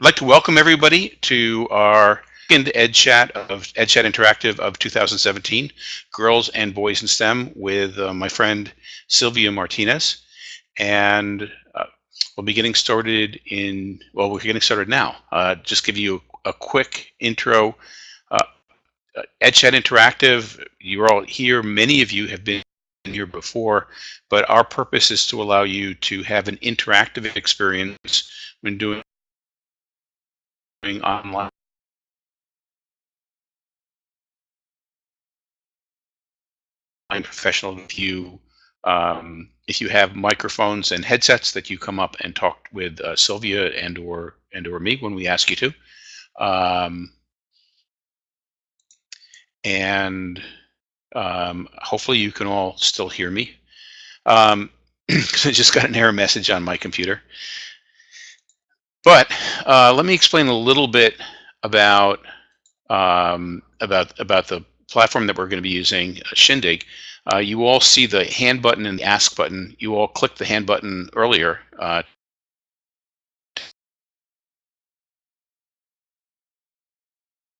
I'd like to welcome everybody to our second EdChat of EdChat Interactive of 2017, Girls and Boys in STEM with uh, my friend Sylvia Martinez. And uh, we'll be getting started in, well, we're getting started now. Uh, just give you a, a quick intro. Uh, EdChat Interactive, you're all here. Many of you have been here before, but our purpose is to allow you to have an interactive experience when doing online professional view. Um, if you have microphones and headsets that you come up and talk with uh, Sylvia and or and or me when we ask you to. Um, and um, hopefully you can all still hear me. Um, I just got an error message on my computer. But uh, let me explain a little bit about um, about about the platform that we're going to be using, uh, Shindig. Uh, you all see the hand button and the ask button. You all clicked the hand button earlier uh,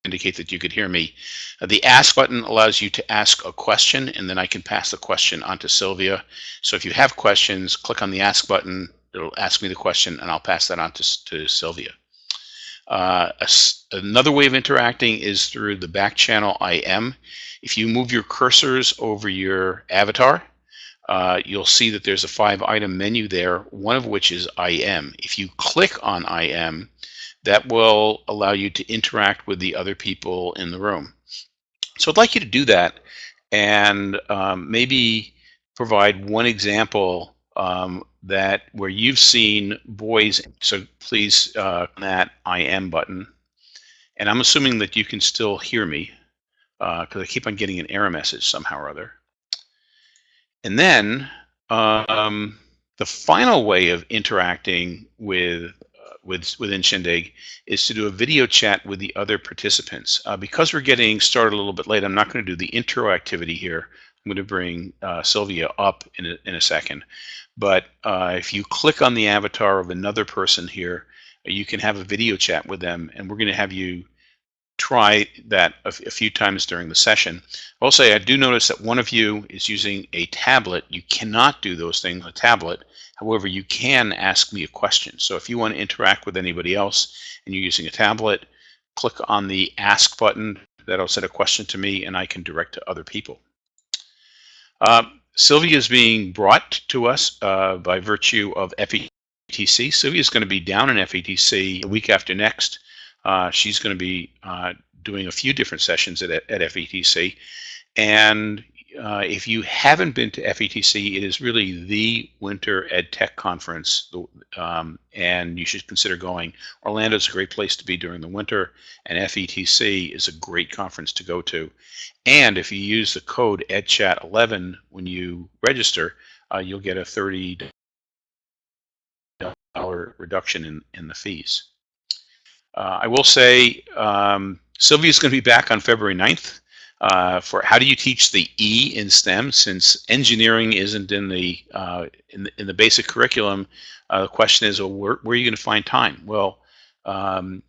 indicate that you could hear me. Uh, the ask button allows you to ask a question and then I can pass the question on to Sylvia. So if you have questions, click on the ask button, it'll ask me the question and I'll pass that on to, to Sylvia. Uh, a, another way of interacting is through the back channel IM. If you move your cursors over your avatar, uh, you'll see that there's a five item menu there, one of which is IM. If you click on IM, that will allow you to interact with the other people in the room. So I'd like you to do that and um, maybe provide one example um, that where you've seen boys. So please uh, that IM button. And I'm assuming that you can still hear me because uh, I keep on getting an error message somehow or other. And then um, the final way of interacting with uh, with within Shindig is to do a video chat with the other participants. Uh, because we're getting started a little bit late, I'm not going to do the intro activity here. I'm going to bring uh, Sylvia up in a, in a second. But uh, if you click on the avatar of another person here, you can have a video chat with them, and we're going to have you try that a, a few times during the session. I'll say I do notice that one of you is using a tablet. You cannot do those things on a tablet. However, you can ask me a question. So if you want to interact with anybody else and you're using a tablet, click on the ask button. That'll set a question to me and I can direct to other people. Um, Sylvia is being brought to us uh, by virtue of FETC. Sylvia is going to be down in FETC the week after next. Uh, she's going to be uh, doing a few different sessions at, at FETC. And uh, if you haven't been to FETC, it is really the winter ed tech conference, um, and you should consider going. Orlando is a great place to be during the winter, and FETC is a great conference to go to. And if you use the code EdChat11 when you register, uh, you'll get a $30 reduction in, in the fees. Uh, I will say um, Sylvia's going to be back on February 9th uh, for how do you teach the E in STEM since engineering isn't in the uh, in the, in the basic curriculum. Uh, the question is, well, where, where are you going to find time? Well, um,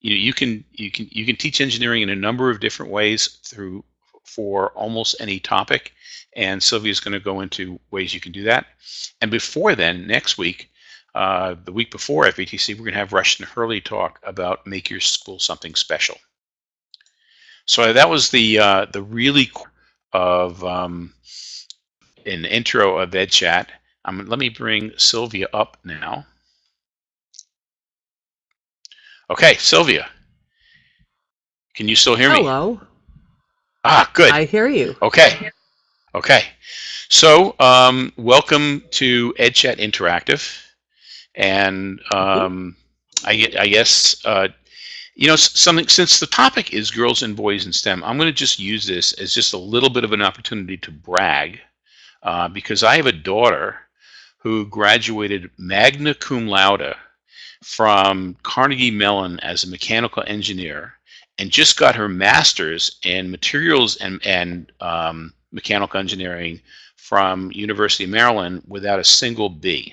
you know, you can you can you can teach engineering in a number of different ways through for almost any topic, and Sylvia is going to go into ways you can do that. And before then, next week, uh, the week before FETC, we're going to have Rushton Hurley talk about make your school something special. So that was the uh, the really of um, an intro of EdChat. Um, let me bring Sylvia up now. Okay, Sylvia, can you still hear me? Hello. Ah, good. I hear you. Okay. Okay. So, um, welcome to EdChat Interactive. And um, I, I guess uh, you know, something since the topic is girls and boys in STEM, I'm going to just use this as just a little bit of an opportunity to brag uh, because I have a daughter who graduated magna cum laude from Carnegie Mellon as a mechanical engineer and just got her master's in materials and, and um, mechanical engineering from University of Maryland without a single B.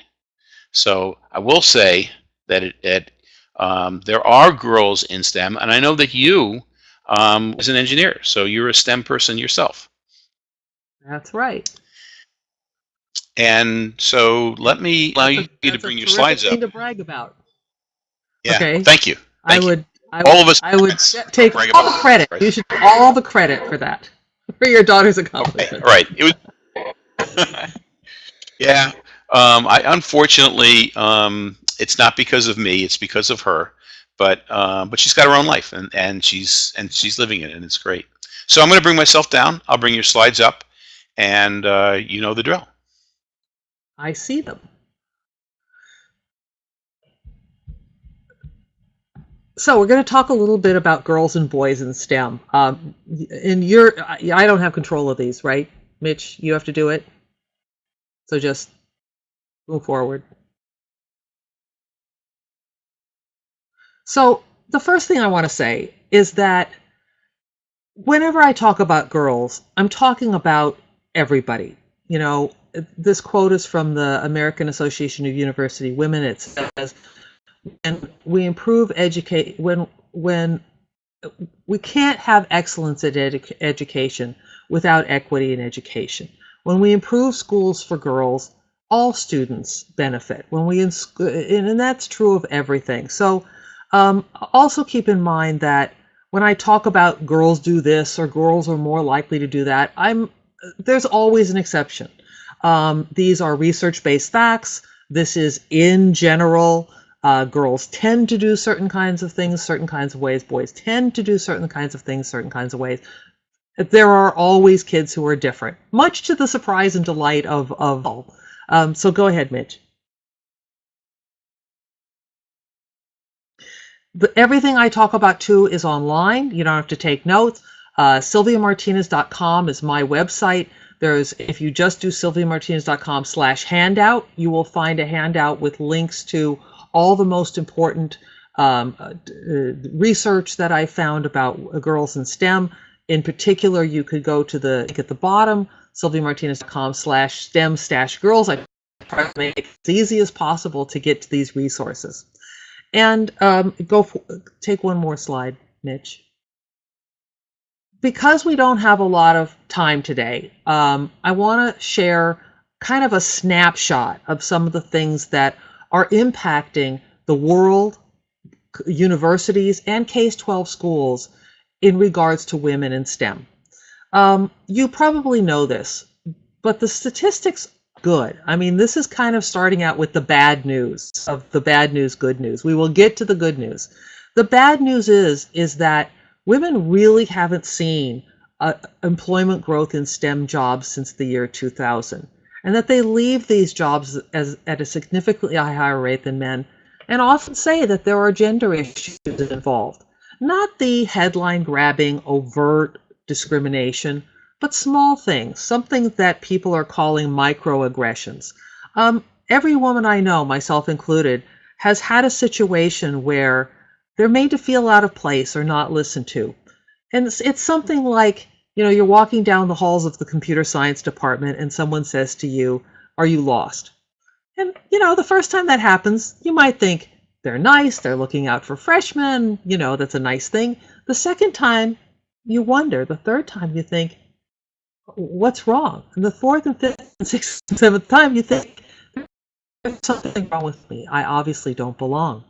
So I will say that it, it Um, there are girls in STEM, and I know that you um, as an engineer, so you're a STEM person yourself. That's right. And so let me allow you That's to bring your slides thing up. to brag about. Yeah, okay. thank you. I Thank you. would. I All would, of us I would take all the credit. right. You should take all the credit for that, for your daughter's accomplishment. right. It was. yeah. Um, I unfortunately, um, it's not because of me. It's because of her. But um, but she's got her own life, and and she's and she's living it, and it's great. So I'm going to bring myself down. I'll bring your slides up, and uh, you know the drill. I see them. So we're going to talk a little bit about girls and boys in STEM. Um, and you're, I I don't have control of these, right, Mitch? You have to do it. So just move forward. So the first thing I want to say is that whenever I talk about girls, I'm talking about everybody. You know, this quote is from the American Association of University Women. It says, "And we improve educate, when when we can't have excellence at edu- education without equity in education. When we improve schools for girls, all students benefit. When we and and that's true of everything. So um, also keep in mind that when I talk about girls do this or girls are more likely to do that, I'm there's always an exception. Um, these are research-based facts. This is in general. Uh, girls tend to do certain kinds of things certain kinds of ways. Boys tend to do certain kinds of things certain kinds of ways. There are always kids who are different, much to the surprise and delight of of all. Um, so go ahead, Mitch. The, everything I talk about too is online. You don't have to take notes. Uh, SylviaMartinez.com is my website. There's if you just do SylviaMartinez.com slash handout, you will find a handout with links to all the most important um, uh, research that I found about girls in STEM. In particular, you could go to the at the bottom, SylviaMartinez.com slash STEM stash girls. I try to make it as easy as possible to get to these resources. And um, go for, take one more slide, Mitch. Because we don't have a lot of time today, um, I want to share kind of a snapshot of some of the things that are impacting the world, universities, and K-12 schools in regards to women in STEM. Um, you probably know this, but the statistics good. I mean, this is kind of starting out with the bad news of the bad news, good news. We will get to the good news. The bad news is is that women really haven't seen uh, employment growth in STEM jobs since the year 2000, and that they leave these jobs as at a significantly higher rate than men, and often say that there are gender issues involved, not the headline grabbing overt discrimination but small things, something that people are calling microaggressions. Um, every woman I know, myself included, has had a situation where they're made to feel out of place or not listened to. And it's, it's something like, you know, you're walking down the halls of the computer science department and someone says to you, Are you lost? And, you know, the first time that happens, you might think, They're nice, they're looking out for freshmen, you know, that's a nice thing. The second time, you wonder. The third time, you think, what's wrong? And the fourth and fifth and sixth and seventh time, you think there's something wrong with me. I obviously don't belong.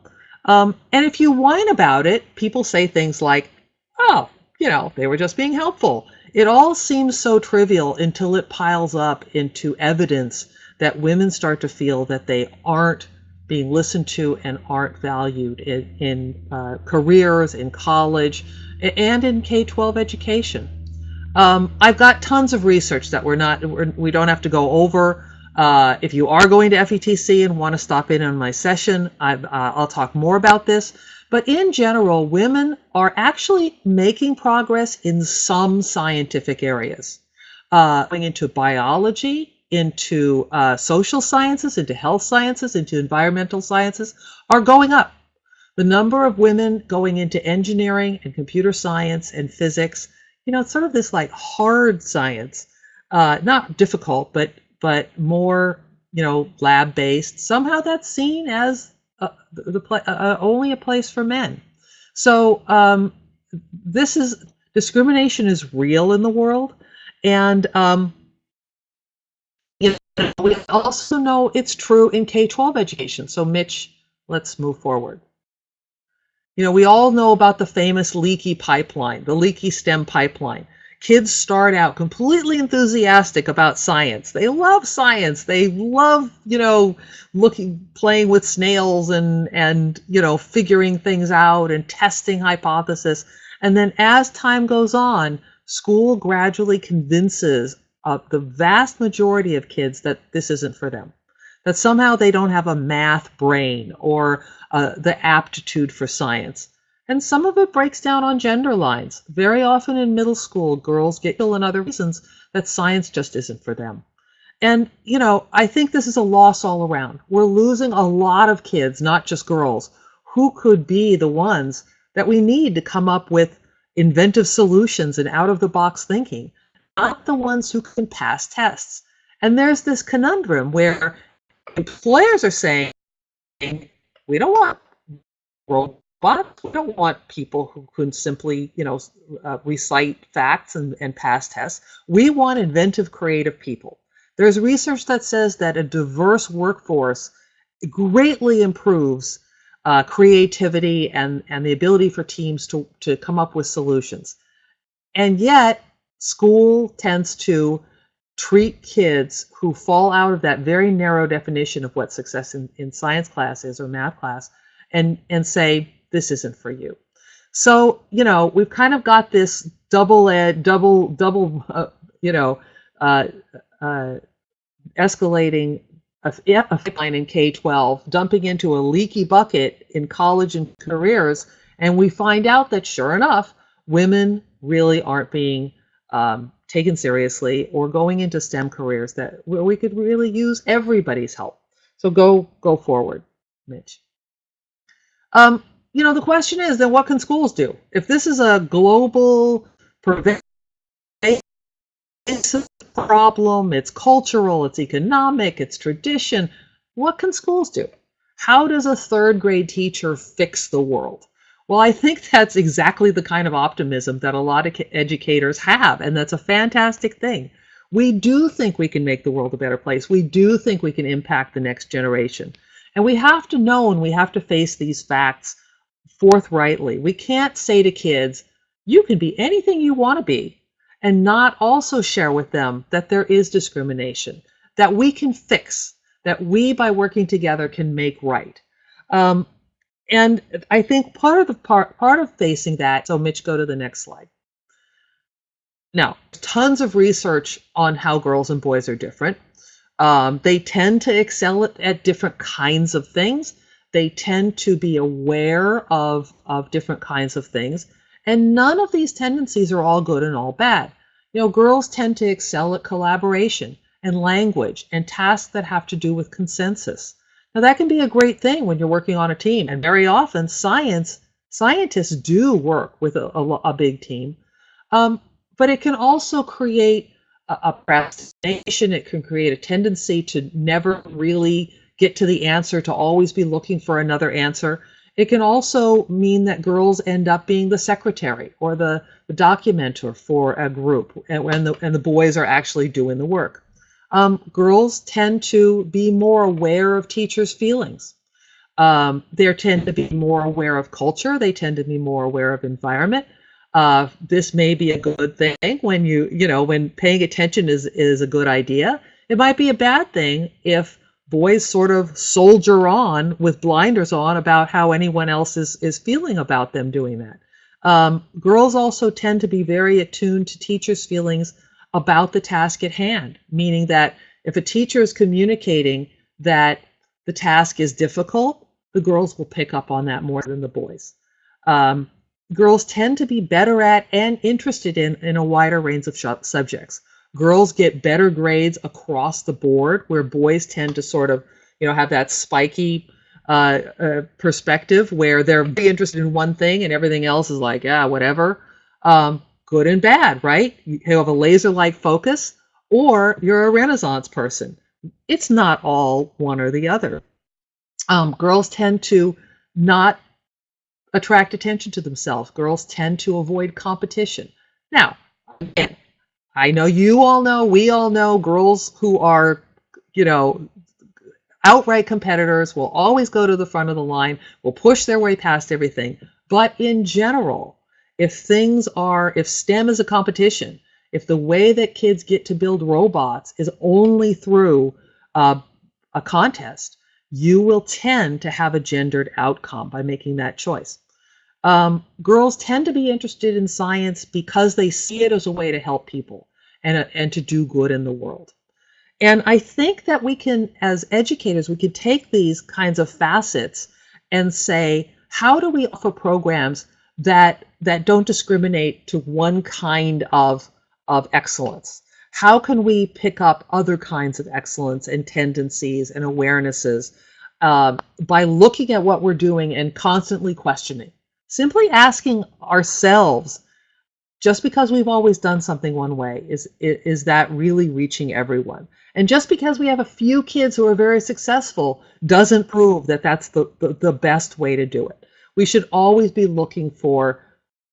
Um, and if you whine about it, people say things like, "Oh, you know, they were just being helpful." It all seems so trivial until it piles up into evidence that women start to feel that they aren't being listened to and aren't valued in, in uh, careers, in college, and in K-12 education. Um, I've got tons of research that we're not, we're, we don't have to go over. Uh, if you are going to FETC and want to stop in on my session, I, uh, I'll talk more about this. But in general, women are actually making progress in some scientific areas, uh, going into biology, into uh, social sciences, into health sciences, into environmental sciences, are going up. The number of women going into engineering and computer science and physics you know, it's sort of this like hard science, uh, not difficult, but but more, you know, lab based. Somehow that's seen as uh, the, pla- uh, only a place for men. So um, this is discrimination is real in the world, and um, you know, we also know it's true in K-12 education. So Mitch, let's move forward. You know, we all know about the famous leaky pipeline, the leaky stem pipeline. Kids start out completely enthusiastic about science. They love science. They love, you know, looking, playing with snails and, and, you know, figuring things out and testing hypothesis. And then as time goes on, school gradually convinces uh, the vast majority of kids that this isn't for them, that somehow they don't have a math brain or uh, the aptitude for science. And some of it breaks down on gender lines. Very often in middle school, girls get ill and other reasons that science just isn't for them. And, you know, I think this is a loss all around. We're losing a lot of kids, not just girls, who could be the ones that we need to come up with inventive solutions and out of the box thinking, not the ones who can pass tests. And there's this conundrum where employers are saying, we don't want robots. We don't want people who can simply, you know, uh, recite facts and, and pass tests. We want inventive, creative people. There's research that says that a diverse workforce greatly improves uh, creativity and, and the ability for teams to, to come up with solutions. And yet, school tends to treat kids who fall out of that very narrow definition of what success in, in science class is or math class and, and say, this isn't for you. So, you know, we've kind of got this double ed, double, double, uh, you know, uh, uh, escalating a, pipeline in K-12, dumping into a leaky bucket in college and careers, and we find out that sure enough, women really aren't being um, taken seriously or going into STEM careers that where we could really use everybody's help. So go go forward, Mitch. Um, you know, the question is then what can schools do? If this is a global pervasive problem, it's cultural, it's economic, it's tradition, what can schools do? How does a third grade teacher fix the world? Well, I think that's exactly the kind of optimism that a lot of educators have, and that's a fantastic thing. We do think we can make the world a better place. We do think we can impact the next generation. And we have to know and we have to face these facts forthrightly. We can't say to kids, you can be anything you want to be, and not also share with them that there is discrimination, that we can fix, that we, by working together, can make right. Um, and I think part of the part part of facing that. So, Mitch, go to the next slide. Now, tons of research on how girls and boys are different. Um, they tend to excel at, at, different kinds of things. They tend to be aware of, of different kinds of things. And none of these tendencies are all good and all bad. You know, girls tend to excel at collaboration and language and tasks that have to do with consensus. Now that can be a great thing when you're working on a team. And very often science, scientists do work with a, a, a big team. Um, but it can also create a, procrastination. It can create a tendency to never really get to the answer, to always be looking for another answer. It can also mean that girls end up being the secretary or the, the documenter for a group, and, and, the, and the boys are actually doing the work. Um, girls tend to be more aware of teachers' feelings. Um, they tend to be more aware of culture. They tend to be more aware of environment uh, this may be a good thing when you you know when paying attention is is a good idea it might be a bad thing if boys sort of soldier on with blinders on about how anyone else is is feeling about them doing that um, girls also tend to be very attuned to teachers feelings about the task at hand meaning that if a teacher is communicating that the task is difficult the girls will pick up on that more than the boys um, girls tend to be better at and interested in in a wider range of subjects. Girls get better grades across the board, where boys tend to sort of, you know, have that spiky uh, uh, perspective where they're very interested in one thing and everything else is like, yeah, whatever. Um, good and bad, right? You have a laser-like focus, or you're a Renaissance person. It's not all one or the other. Um, girls tend to not attract attention to themselves. Girls tend to avoid competition. Now, again, I know you all know, we all know girls who are, you know, outright competitors will always go to the front of the line, will push their way past everything. But in general, if things are, if STEM is a competition, if the way that kids get to build robots is only through uh, a contest, you will tend to have a gendered outcome by making that choice. Um, girls tend to be interested in science because they see it as a way to help people and, and to do good in the world. And I think that we can, as educators, we can take these kinds of facets and say, how do we offer programs that that don't discriminate to one kind of of excellence? How can we pick up other kinds of excellence and tendencies and awarenesses um, by looking at what we're doing and constantly questioning? Simply asking ourselves, just because we've always done something one way, is, is that really reaching everyone? And just because we have a few kids who are very successful doesn't prove that that's the, the, the best way to do it. We should always be looking for,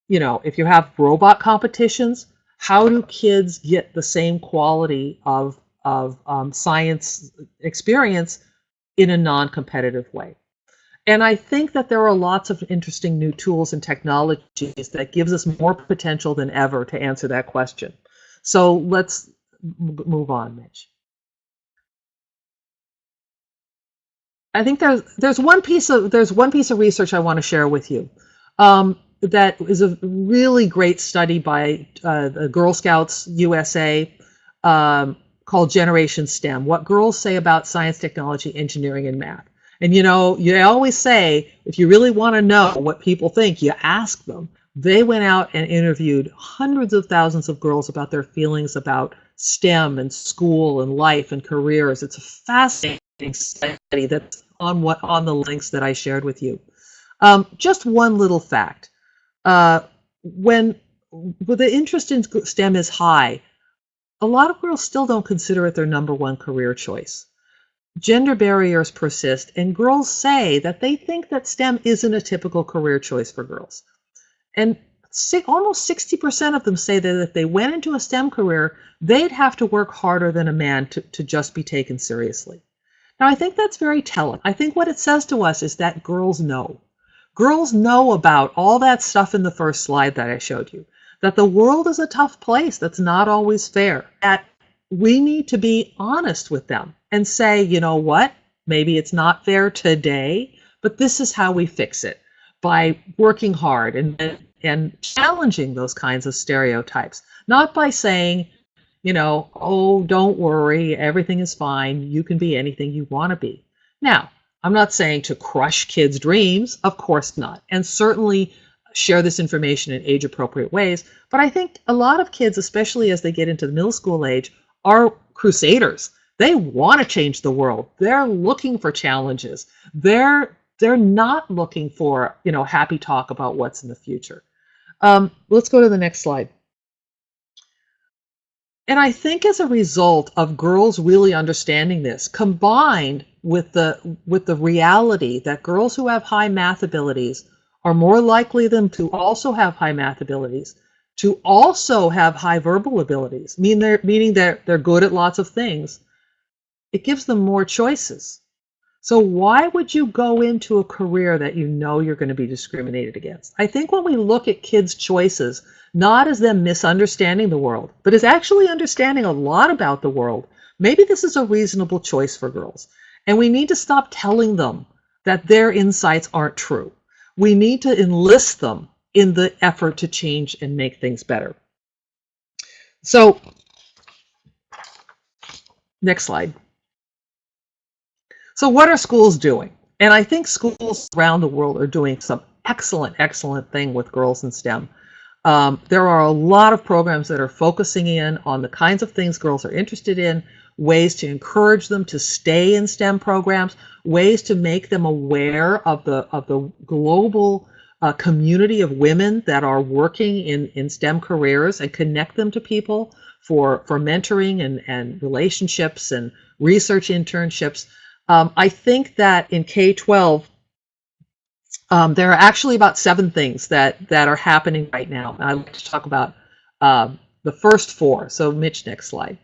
you know, if you have robot competitions, how do kids get the same quality of, of um, science experience in a non-competitive way? And I think that there are lots of interesting new tools and technologies that gives us more potential than ever to answer that question. So let's move on, Mitch. I think there's there's one piece of there's one piece of research I want to share with you. Um, that is a really great study by uh, the Girl Scouts USA um, called Generation STEM: What Girls Say About Science, Technology, Engineering, and Math. And you know, you always say if you really want to know what people think, you ask them. They went out and interviewed hundreds of thousands of girls about their feelings about STEM and school and life and careers. It's a fascinating study that's on what on the links that I shared with you. Um, just one little fact: uh, when, when the interest in STEM is high, a lot of girls still don't consider it their number one career choice. Gender barriers persist, and girls say that they think that STEM isn't a typical career choice for girls. And almost 60% of them say that if they went into a STEM career, they'd have to work harder than a man to, to just be taken seriously. Now, I think that's very telling. I think what it says to us is that girls know. Girls know about all that stuff in the first slide that I showed you, that the world is a tough place that's not always fair, that we need to be honest with them and say, you know what, maybe it's not fair today, but this is how we fix it by working hard and, and challenging those kinds of stereotypes, not by saying, you know, oh, don't worry, everything is fine. You can be anything you want to be. Now, I'm not saying to crush kids' dreams, of course not, and certainly share this information in age appropriate ways. But I think a lot of kids, especially as they get into the middle school age, are crusaders. They want to change the world. They're looking for challenges. They're they're not looking for you know happy talk about what's in the future. Um, let's go to the next slide. And I think as a result of girls really understanding this, combined with the with the reality that girls who have high math abilities are more likely than to also have high math abilities, to also have high verbal abilities, mean they're, meaning they're, they're good at lots of things, it gives them more choices. So why would you go into a career that you know you're going to be discriminated against? I think when we look at kids' choices, not as them misunderstanding the world, but as actually understanding a lot about the world, maybe this is a reasonable choice for girls. And we need to stop telling them that their insights aren't true. We need to enlist them in the effort to change and make things better. So, next slide. So what are schools doing? And I think schools around the world are doing some excellent, excellent thing with girls in STEM. Um, there are a lot of programs that are focusing in on the kinds of things girls are interested in, ways to encourage them to stay in STEM programs, ways to make them aware of the of the global uh, community of women that are working in, in STEM careers and connect them to people for, for mentoring and, and relationships and research internships. Um, I think that in K-12, um, there are actually about seven things that, that are happening right now. I'd like to talk about uh, the first four. So Mitch, next slide.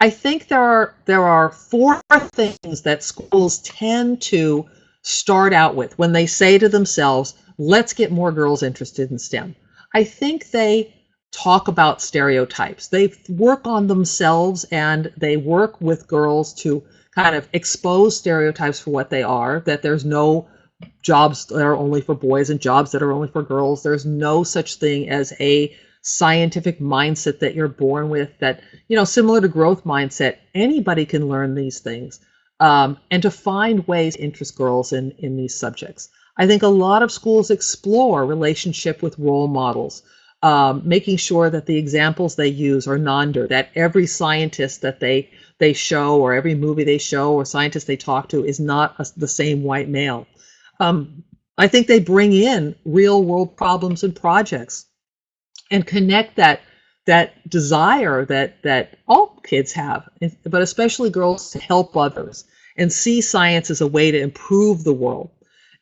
I think there are there are four things that schools tend to start out with when they say to themselves, let's get more girls interested in STEM. I think they talk about stereotypes. They work on themselves and they work with girls to kind of expose stereotypes for what they are, that there's no jobs that are only for boys and jobs that are only for girls. There's no such thing as a scientific mindset that you're born with that, you know, similar to growth mindset, anybody can learn these things. Um, and to find ways to interest girls in, in these subjects. I think a lot of schools explore relationship with role models, um, making sure that the examples they use are non-nerd, that every scientist that they they show or every movie they show or scientist they talk to is not a, the same white male. Um, I think they bring in real world problems and projects and connect that that desire that that all kids have, but especially girls to help others and see science as a way to improve the world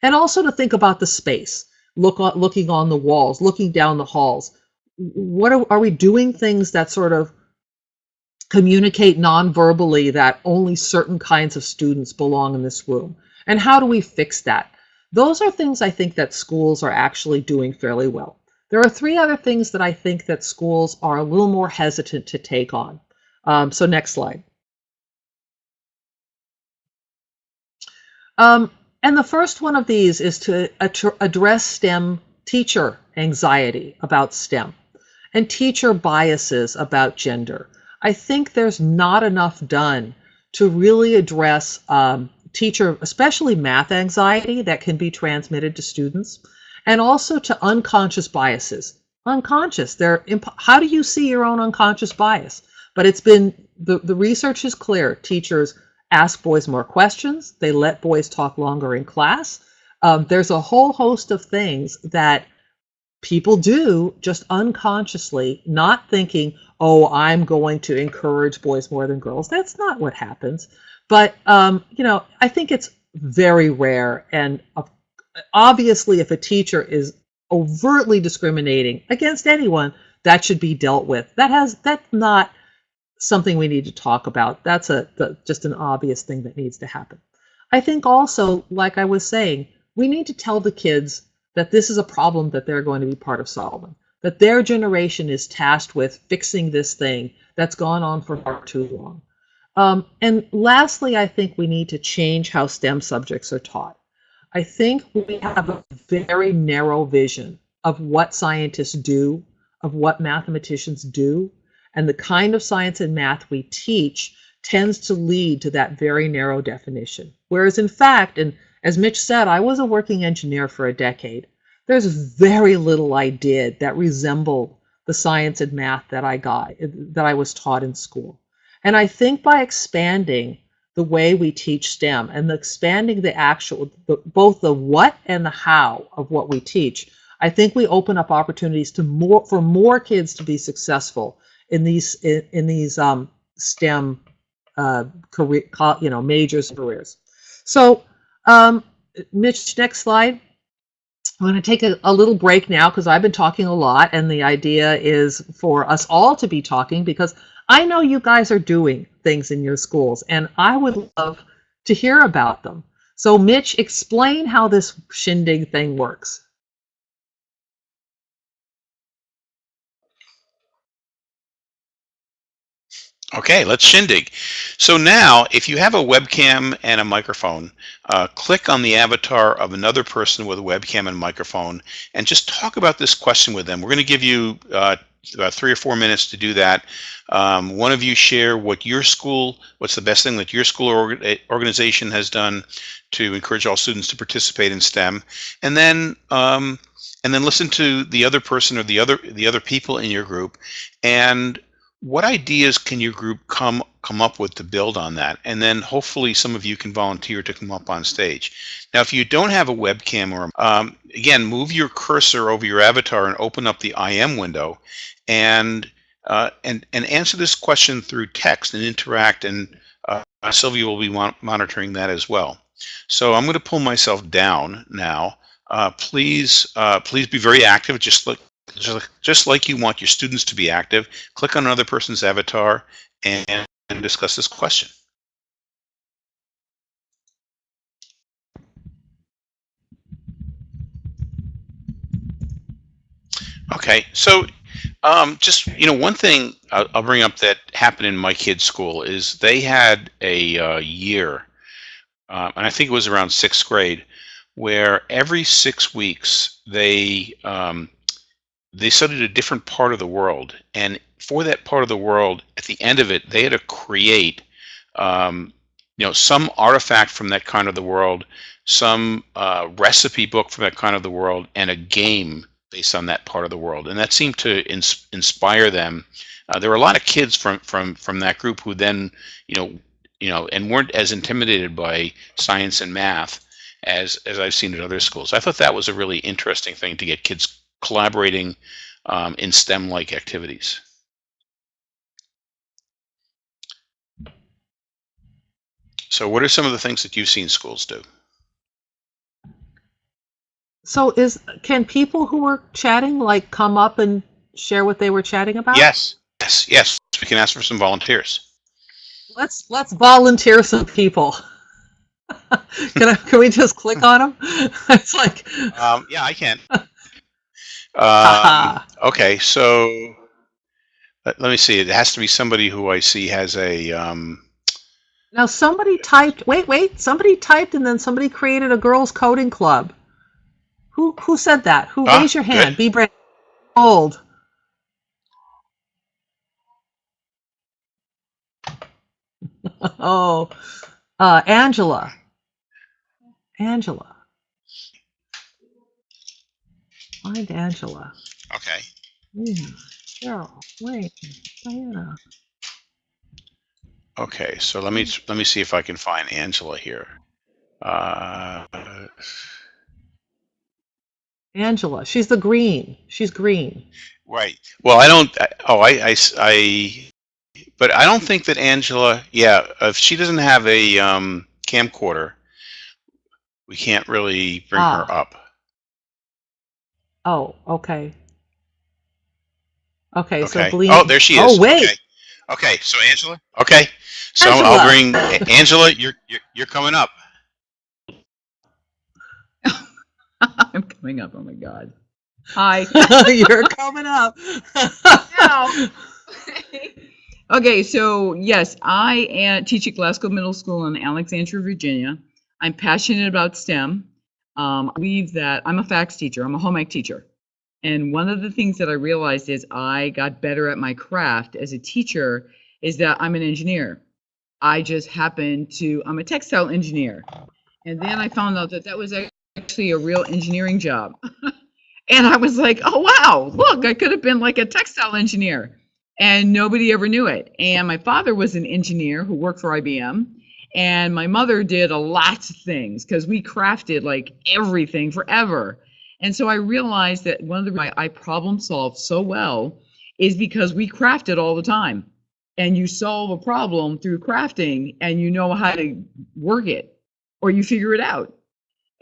and also to think about the space look on, looking on the walls looking down the halls. What are, are we doing things that sort of communicate non-verbally that only certain kinds of students belong in this room and how do we fix that? Those are things i think that schools are actually doing fairly well. There are three other things that i think that schools are a little more hesitant to take on. Um, so next slide. Um, and the first one of these is to address STEM teacher anxiety about STEM and teacher biases about gender. I think there's not enough done to really address um, teacher, especially math anxiety that can be transmitted to students, and also to unconscious biases. Unconscious, they're how do you see your own unconscious bias? But it's been the, the research is clear. Teachers ask boys more questions. They let boys talk longer in class. Um, there's a whole host of things that people do just unconsciously, not thinking, oh, I'm going to encourage boys more than girls. That's not what happens. But, um, you know, I think it's very rare. And uh, obviously, if a teacher is overtly discriminating against anyone, that should be dealt with. That has, that's not something we need to talk about. That's a the, just an obvious thing that needs to happen. I think also, like I was saying, we need to tell the kids that this is a problem that they're going to be part of solving. That their generation is tasked with fixing this thing that's gone on for far too long. Um, and lastly, I think we need to change how STEM subjects are taught. I think we have a very narrow vision of what scientists do, of what mathematicians do, and the kind of science and math we teach tends to lead to that very narrow definition. Whereas in fact, and as Mitch said, I was a working engineer for a decade. There's very little I did that resembled the science and math that I got, that I was taught in school. And I think by expanding the way we teach STEM and expanding the actual, the, both the what and the how of what we teach, I think we open up opportunities to more for more kids to be successful in these in, in these um, STEM uh, career, you know, majors careers. So, um, Mitch, next slide. I'm going to take a, a little break now because I've been talking a lot, and the idea is for us all to be talking because I know you guys are doing things in your schools, and I would love to hear about them. So, Mitch, explain how this shindig thing works. Okay, let's shindig. So now, if you have a webcam and a microphone, uh, click on the avatar of another person with a webcam and microphone and just talk about this question with them. We're going to give you uh, about three or four minutes to do that. Um, one of you share what your school, what's the best thing that your school or eh, organization has done to encourage all students to participate in STEM, and then um, and then listen to the other person or the other the other people in your group and what ideas can your group come come up with to build on that? And then hopefully some of you can volunteer to come up on stage. Now, if you don't have a webcam or um, again, move your cursor over your avatar and open up the IM window, and uh, and and answer this question through text and interact and Sylvia will be mon monitoring that as well. So I'm going to pull myself down now. Uh, please, uh, please be very active. Just like, just like you want your students to be active. Click on another person's avatar and, and discuss this question. Okay, so um, just you know, one thing I'll, I'll, bring up that happened in my kids' school is they had a uh, year, uh, and I think it was around sixth grade, where every six weeks they um, they studied a different part of the world, and for that part of the world, at the end of it, they had to create, um, you know, some artifact from that kind of the world, some uh, recipe book from that kind of the world, and a game based on that part of the world, and that seemed to ins inspire them. Uh, there were a lot of kids from from from that group who then, you know, you know, and weren't as intimidated by science and math as as I've seen at other schools. I thought that was a really interesting thing to get kids collaborating um, in STEM-like activities. So, what are some of the things that you've seen schools do? So is can people who were chatting like come up and share what they were chatting about? Yes, yes, yes. We can ask for some volunteers. Let's let's volunteer some people. can I, can we just click on them? it's like um, yeah, I can. um, okay, so let, let, me see. It has to be somebody who I see has a. Um, now somebody typed. Wait, wait. Somebody typed, and then somebody created a girls' coding club. Who who said that? Who ah, raise your hand? Good. Be brave. Old. oh, uh, Angela. Angela. Find Angela. Okay. Yeah. Cheryl. Wait. Diana. Okay, so let me let me see if I can find Angela here. Uh, Angela. She's the green. She's green. Right. Well, I don't. Oh, I, I, I. But I don't think that Angela. Yeah, if she doesn't have a um, camcorder, we can't really bring ah. her up. Oh, okay. Okay, okay. so Bleen. Oh, there she oh, is. Oh, wait. Okay. okay, so Angela. Okay, so Angela. I'll bring Angela. You're, you're you're coming up. I'm coming up. Oh my God. Hi. You're coming up. okay, so yes, I am, teach at Glasgow Middle School in Alexandria, Virginia. I'm passionate about STEM. Um, I believe that I'm a FACS teacher. I'm a home ec teacher. And one of the things that I realized is I got better at my craft as a teacher is that I'm an engineer. I just happen to, I'm a textile engineer. And then I found out that that was actually a real engineering job. and I was like, oh, wow, look, I could have been like a textile engineer. And nobody ever knew it. And my father was an engineer who worked for IBM. And my mother did a lot of things because we crafted like everything forever. And so I realized that one of the reasons I problem solved so well is because we crafted all the time. And you solve a problem through crafting and you know how to work it or you figure it out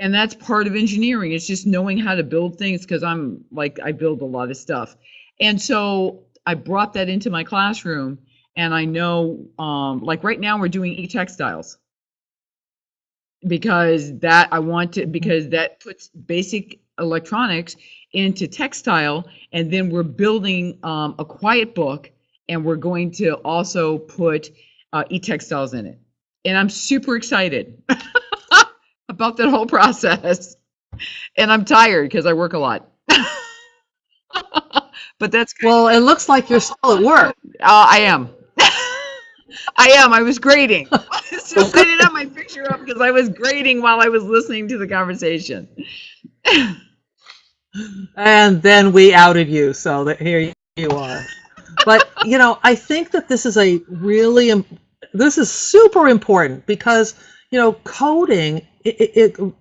and that's part of engineering it's just knowing how to build things because i'm like i build a lot of stuff and so i brought that into my classroom and i know um, like right now we're doing e-textiles because that i want to because that puts basic electronics into textile and then we're building um, a quiet book and we're going to also put uh, e-textiles in it and i'm super excited about that whole process. And I'm tired because I work a lot. but that's. Well, it looks like you're still at work. Uh, I am. I am. I was grading. so I didn't have my picture up because I was grading while I was listening to the conversation. and then we outed you, so that here you are. But you know, I think that this is a really this is super important because you know coding it, it,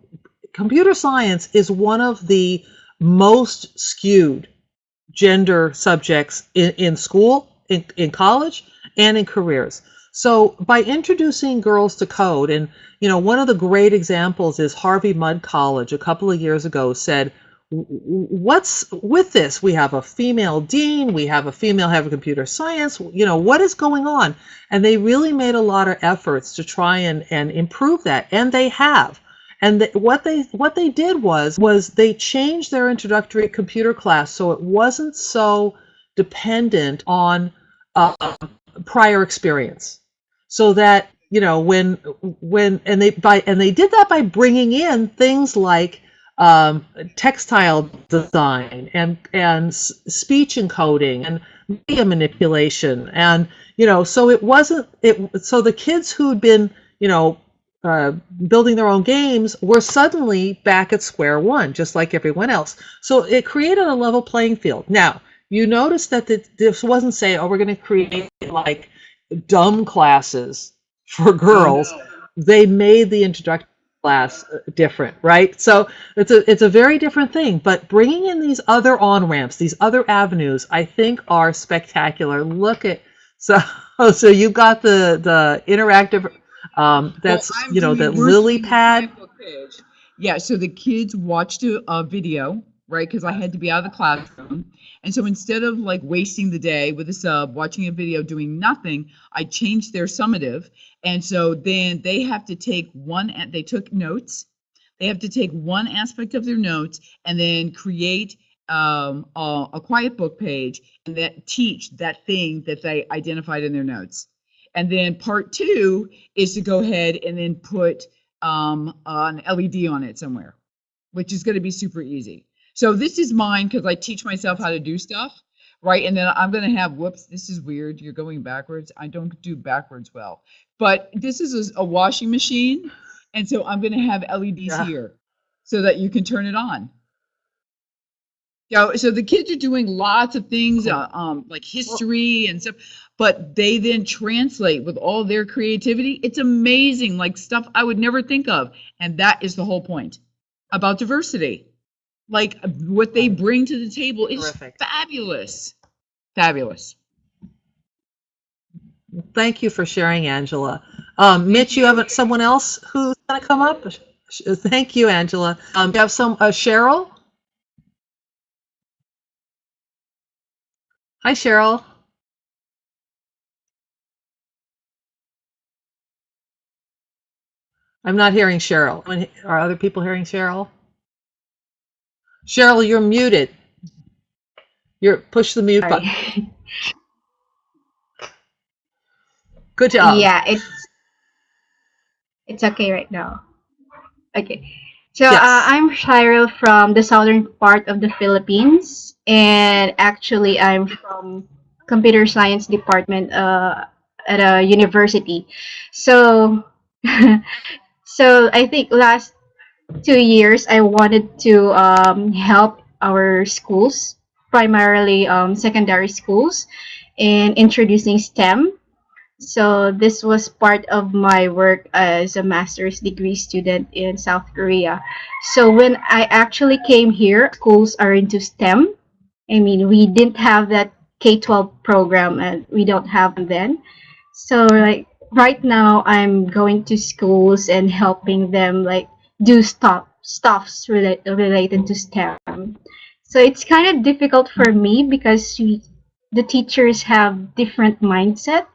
computer science is one of the most skewed gender subjects in, in school, in, in college, and in careers. So by introducing girls to code, and you know, one of the great examples is Harvey Mudd College a couple of years ago said, "W- w- "What's with this? We have a female dean, we have a female head of computer science. You know, what is going on?" And they really made a lot of efforts to try and and improve that, and they have. And th- what they what they did was was they changed their introductory computer class so it wasn't so dependent on uh, prior experience. So that you know when when and they by and they did that by bringing in things like um, textile design and and speech encoding and media manipulation. And you know so it wasn't it so the kids who'd been you know uh, building their own games were suddenly back at square one just like everyone else. So it created a level playing field. Now you notice that the, this wasn't saying oh we're going to create like dumb classes for girls. They made the introductory class uh, different right? So it's a it's a very different thing but bringing in these other on ramps these other avenues i think are spectacular. Look at so so you got the the interactive um that's Well, you know the lily pad. Yeah, so the kids watched a, a video, right? Because I had to be out of the classroom. And so instead of like wasting the day with a sub, watching a video, doing nothing, I changed their summative. And so then they have to take one, they took notes. They have to take one aspect of their notes and then create um, a, a quiet book page and that teach that thing that they identified in their notes. And then part two is to go ahead and then put um, an LED on it somewhere, which is going to be super easy. So this is mine because I teach myself how to do stuff, right? And then I'm going to have, whoops, this is weird. You're going backwards. I don't do backwards well. But this is a, washing machine. And so I'm going to have LEDs Yeah. here so that you can turn it on. Yeah, so the kids are doing lots of things, Cool. uh, um, like history and stuff, but they then translate with all their creativity. It's amazing, like stuff I would never think of. And that is the whole point about diversity. Like what they bring to the table is Terrific. fabulous. Fabulous. Thank you for sharing, Angela. Um, Mitch, you have someone else who's going to come up? Thank you, Angela. Um, you have some, uh, Cheryl? Hi, Cheryl. I'm not hearing Cheryl. Are other people hearing Cheryl? Cheryl, you're muted. You're push the mute button. Good job. yeah, it's it's okay right now. Okay. So Yes. uh, I'm Cheryl from the southern part of the Philippines, and actually I'm from computer science department uh, at a university. So, so I think last two years I wanted to um, help our schools, primarily um, secondary schools, in introducing STEM so this was part of my work as a master's degree student in South Korea. So when I actually came here, schools are into STEM. I mean, we didn't have that K-12 program and we don't have them then. So like right now I'm going to schools and helping them like do stuff stuffs relate, related to STEM. So it's kind of difficult for me because we, the teachers have different mindset.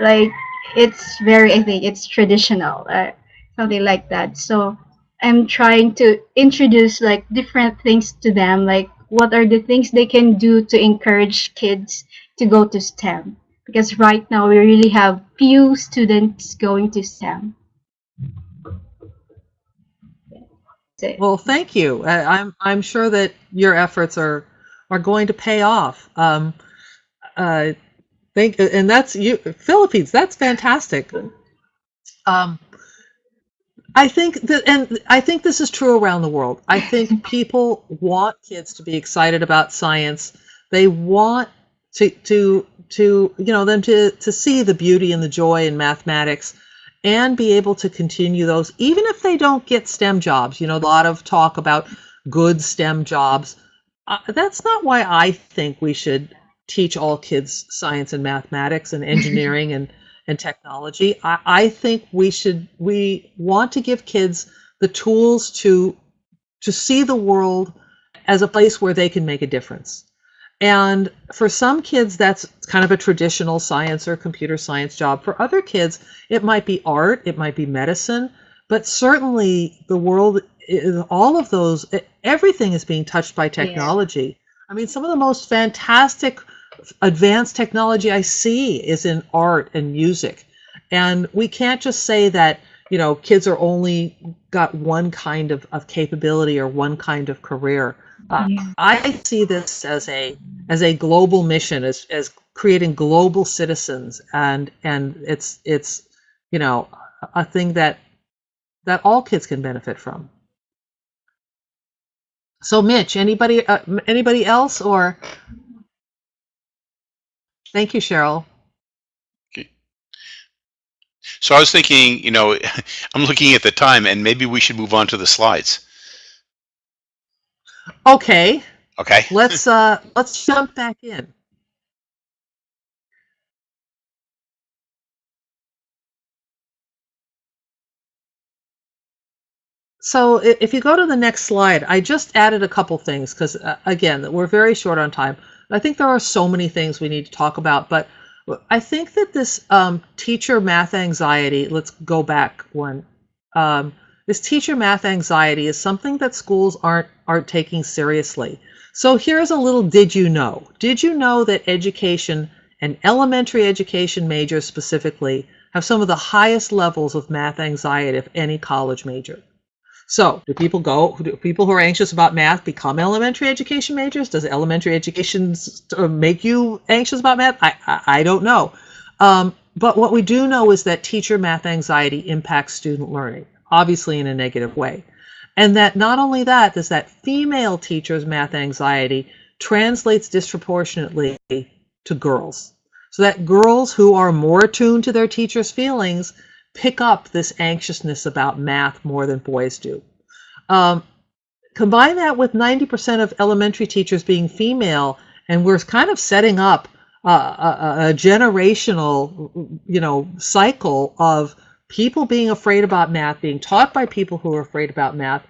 Like it's very i think it's traditional uh, something like that. So i'm trying to introduce like different things to them like what are the things they can do to encourage kids to go to stem? Because right now we really have few students going to stem That's it. Well, thank you. I, I'm I'm sure that your efforts are are going to pay off. Um, uh, thank and that's you Philippines. That's fantastic. Um, I think that, and I think this is true around the world. I think people want kids to be excited about science. They want to to to you know them to to see the beauty and the joy in mathematics and be able to continue those even if they don't get STEM jobs. You know, a lot of talk about good STEM jobs. Uh, that's not why I think we should teach all kids science and mathematics and engineering and and technology. I, I think we should we want to give kids the tools to to see the world as a place where they can make a difference. And for some kids, that's kind of a traditional science or computer science job. For other kids, it might be art, it might be medicine, but certainly the world, is- all of those, everything is being touched by technology. I mean, some of the most fantastic advanced technology I see is in art and music. And we can't just say that, you know, kids are only got one kind of, of capability or one kind of career. Uh, Yeah. I see this as a as a global mission, as as creating global citizens, and and it's it's you know a thing that that all kids can benefit from. So, Mitch, anybody uh, anybody else or? Thank you, Cheryl. So I was thinking, you know, I'm looking at the time and maybe we should move on to the slides. Okay, Okay. let's uh let's jump back in. So if you go to the next slide, I just added a couple things because uh, again, we're very short on time. I think there are so many things we need to talk about, but I think that this um, teacher math anxiety, let's go back one. Um, this teacher math anxiety is something that schools aren't aren't taking seriously. So here's a little did you know? Did you know that education and elementary education majors specifically have some of the highest levels of math anxiety of any college major? So, do people go? Do people who are anxious about math become elementary education majors? Does elementary education uh, make you anxious about math? I I, I don't know. Um, but what we do know is that teacher math anxiety impacts student learning, obviously in a negative way, and that not only that, does that female teachers' math anxiety translates disproportionately to girls, so that girls who are more attuned to their teachers' feelings pick up this anxiousness about math more than boys do. Um, combine that with 90% of elementary teachers being female, and we're kind of setting up uh, a, a- a generational, you know, cycle of people being afraid about math, being taught by people who are afraid about math,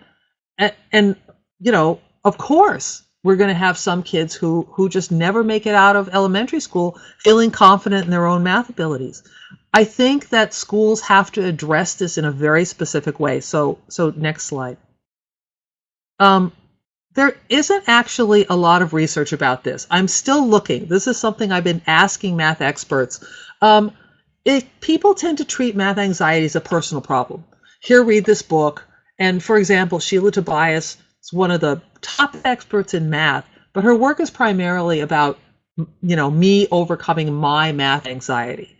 and, and you know, of course, we're going to have some kids who who just never make it out of elementary school feeling confident in their own math abilities. I think that schools have to address this in a very specific way. So, so next slide. Um, there isn't actually a lot of research about this. I'm still looking. This is something I've been asking math experts. Um, it, people tend to treat math anxiety as a personal problem. Here, read this book. And for example, Sheila Tobias is one of the top experts in math, but her work is primarily about, you know, me overcoming my math anxiety.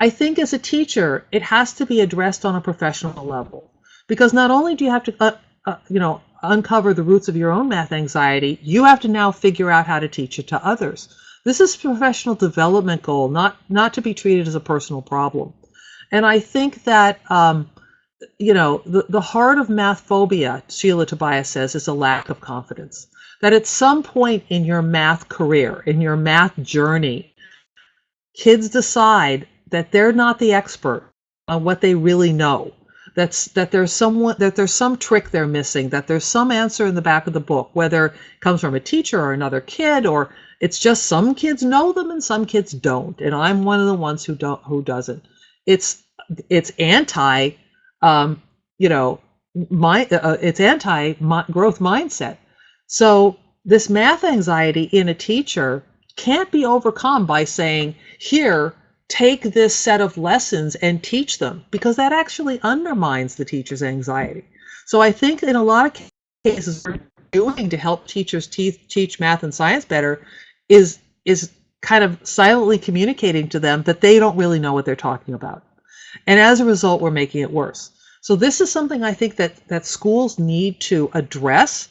I think as a teacher, it has to be addressed on a professional level because not only do you have to, uh, uh, you know, uncover the roots of your own math anxiety, you have to now figure out how to teach it to others. This is a professional development goal, not not to be treated as a personal problem. And I think that um, you know the, the heart of math phobia, Sheila Tobias says, is a lack of confidence. That at some point in your math career, in your math journey, kids decide that they're not the expert on what they really know that's that there's someone that there's some trick they're missing that there's some answer in the back of the book whether it comes from a teacher or another kid or it's just some kids know them and some kids don't and i'm one of the ones who don't who doesn't it's it's anti um you know my uh, it's anti growth mindset so this math anxiety in a teacher can't be overcome by saying here take this set of lessons and teach them because that actually undermines the teacher's anxiety. So I think in a lot of cases, we're doing to help teachers te- teach math and science better is is kind of silently communicating to them that they don't really know what they're talking about, and as a result, we're making it worse. So this is something I think that that schools need to address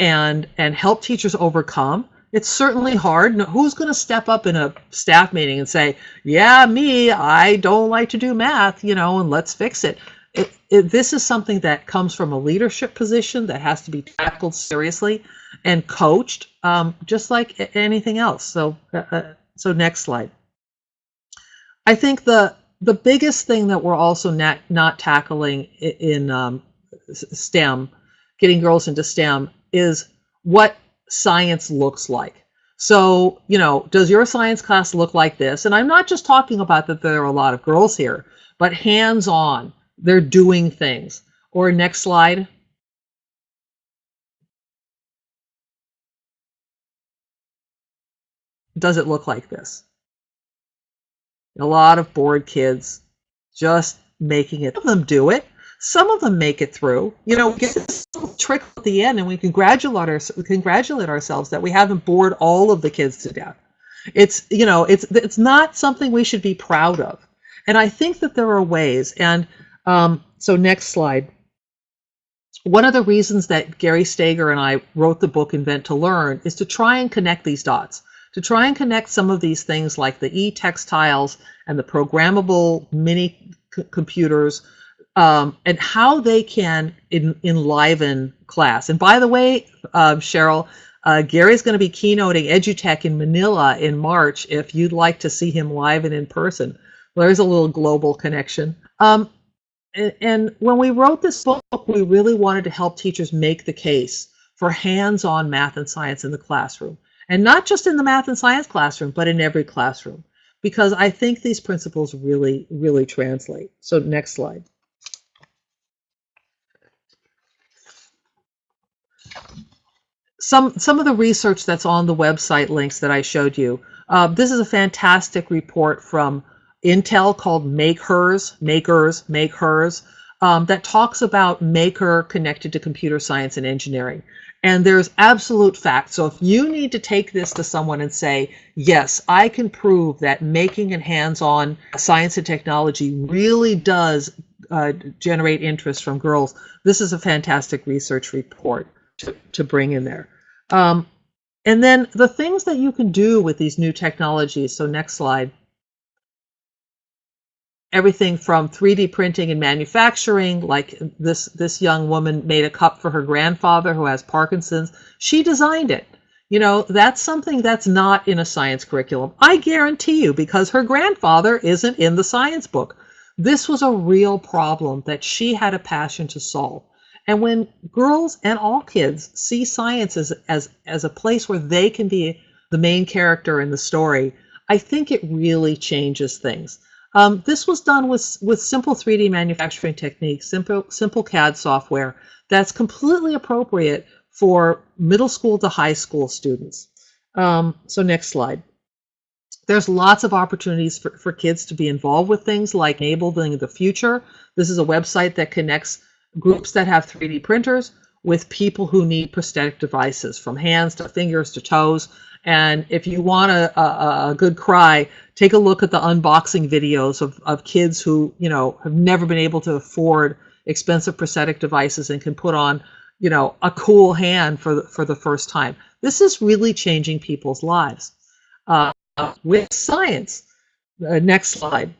and and help teachers overcome it's certainly hard. Who's going to step up in a staff meeting and say, "Yeah, me, I don't like to do math," you know, and let's fix it. It, it, this is something that comes from a leadership position that has to be tackled seriously and coached, um, just like anything else. So, uh, uh, so next slide. I think the the biggest thing that we're also not not tackling in um, STEM, getting girls into STEM, is what science looks like. So, you know, does your science class look like this? And I'm not just talking about that there are a lot of girls here, but hands on, they're doing things. Or next slide. Does it look like this? A lot of bored kids just making it. Some of them do it. Some of them make it through. You know, we get this little trick at the end, and we congratulate our, we congratulate ourselves that we haven't bored all of the kids to death. It's you know, it's it's not something we should be proud of. And I think that there are ways. And um, so, next slide. One of the reasons that Gary Stager and I wrote the book Invent to Learn is to try and connect these dots, to try and connect some of these things like the e-textiles and the programmable mini computers um, and how they can en- enliven class. And by the way, uh, Cheryl, uh, Gary's going to be keynoting EduTech in Manila in March if you'd like to see him live and in person. There's a little global connection. Um, and, when we wrote this book, we really wanted to help teachers make the case for hands-on math and science in the classroom. And not just in the math and science classroom, but in every classroom. Because I think these principles really, really translate. So next slide. Some, some of the research that's on the website links that I showed you. Uh, this is a fantastic report from Intel called Make Hers, Makers, Make Hers, um, that talks about Maker connected to computer science and engineering. And there's absolute fact. So if you need to take this to someone and say, yes, I can prove that making and hands-on science and technology really does uh, generate interest from girls, this is a fantastic research report to, to bring in there. Um, and then the things that you can do with these new technologies. So next slide everything from 3D printing and manufacturing, like this this young woman made a cup for her grandfather who has Parkinson's. She designed it. You know, that's something that's not in a science curriculum. I guarantee you, because her grandfather isn't in the science book. This was a real problem that she had a passion to solve. And when girls and all kids see science as, as, as a place where they can be the main character in the story, I think it really changes things. Um, this was done with, with simple 3D manufacturing techniques, simple, simple CAD software that's completely appropriate for middle school to high school students. Um, so next slide. There's lots of opportunities for, for kids to be involved with things like Enabling the Future. This is a website that connects groups that have 3D printers with people who need prosthetic devices from hands to fingers to toes. And if you want a, a, a, good cry, take a look at the unboxing videos of, of kids who, you know, have never been able to afford expensive prosthetic devices and can put on, you know, a cool hand for the, for the first time. This is really changing people's lives uh, with science. Uh, next slide.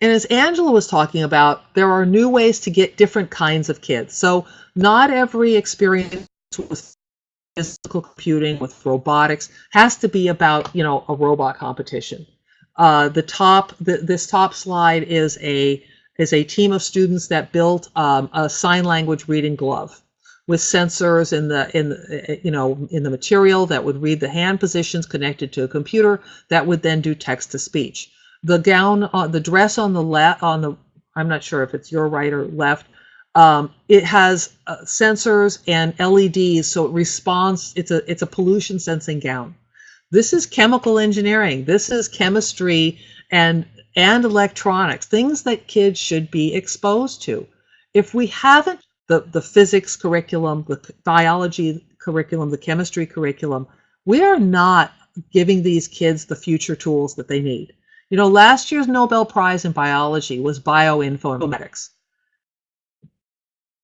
And as Angela was talking about, there are new ways to get different kinds of kids. So not every experience with physical computing, with robotics, has to be about, you know, a robot competition. Uh, the top, the, this top slide is a is a team of students that built um, a sign language reading glove with sensors in the in the, you know in the material that would read the hand positions connected to a computer that would then do text to speech. The gown, uh, the dress on the left, on the I'm not sure if it's your right or left. Um, it has uh, sensors and LEDs, so it responds. It's a it's a pollution sensing gown. This is chemical engineering. This is chemistry and and electronics, things that kids should be exposed to. If we haven't the the physics curriculum, the biology curriculum, the chemistry curriculum, we are not giving these kids the future tools that they need. You know, last year's Nobel Prize in biology was bioinformatics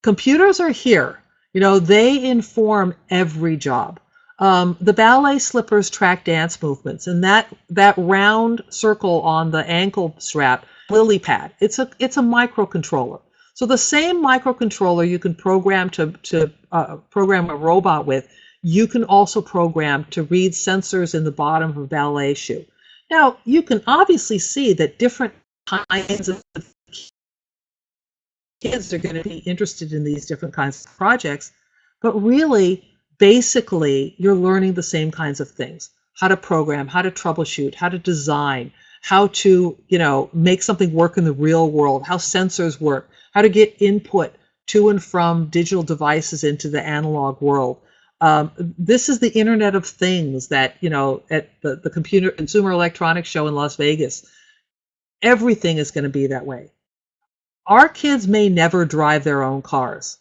computers are here. You know, they inform every job. Um, the ballet slippers track dance movements, and that that round circle on the ankle strap, lily pad. It's a it's a microcontroller. So the same microcontroller you can program to to uh, program a robot with, you can also program to read sensors in the bottom of a ballet shoe. Now, you can obviously see that different kinds of kids are going to be interested in these different kinds of projects, but really, basically, you're learning the same kinds of things how to program, how to troubleshoot, how to design, how to, you know, make something work in the real world, how sensors work, how to get input to and from digital devices into the analog world. Um, this is the Internet of Things that, you know, at the, the Computer Consumer Electronics Show in Las Vegas, everything is going to be that way. Our kids may never drive their own cars,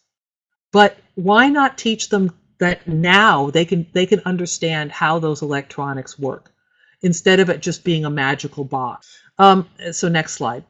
but why not teach them that now they can they can understand how those electronics work instead of it just being a magical box. Um, so next slide.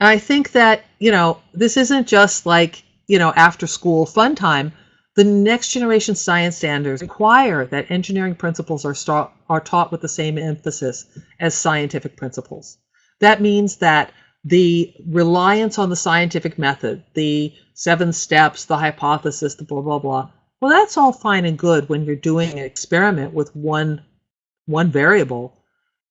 I think that, you know, this isn't just like, you know, after school fun time. The next generation science standards require that engineering principles are, are taught with the same emphasis as scientific principles. That means that the reliance on the scientific method, the seven steps, the hypothesis, the blah, blah, blah, well, that's all fine and good when you're doing an experiment with one, one variable.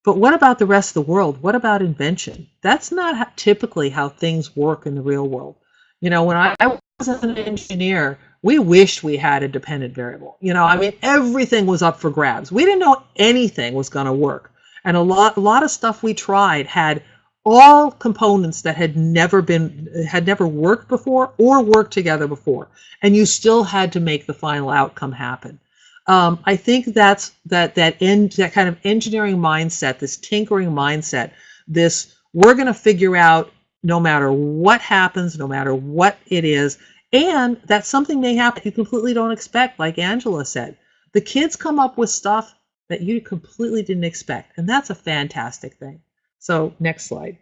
But what about the rest of the world? What about invention? That's not typically how things work in the real world. You know, when I, I was an engineer, we wished we had a dependent variable. You know, I mean, everything was up for grabs. We didn't know anything was going to work. And a lot, a lot of stuff we tried had all components that had never been, had never worked before or worked together before. And you still had to make the final outcome happen. Um, I think that's that that end that kind of engineering mindset, this tinkering mindset, this we're going to figure out no matter what happens, no matter what it is, and that something may happen you completely don't expect, like Angela said. The kids come up with stuff that you completely didn't expect, and that's a fantastic thing. So next slide.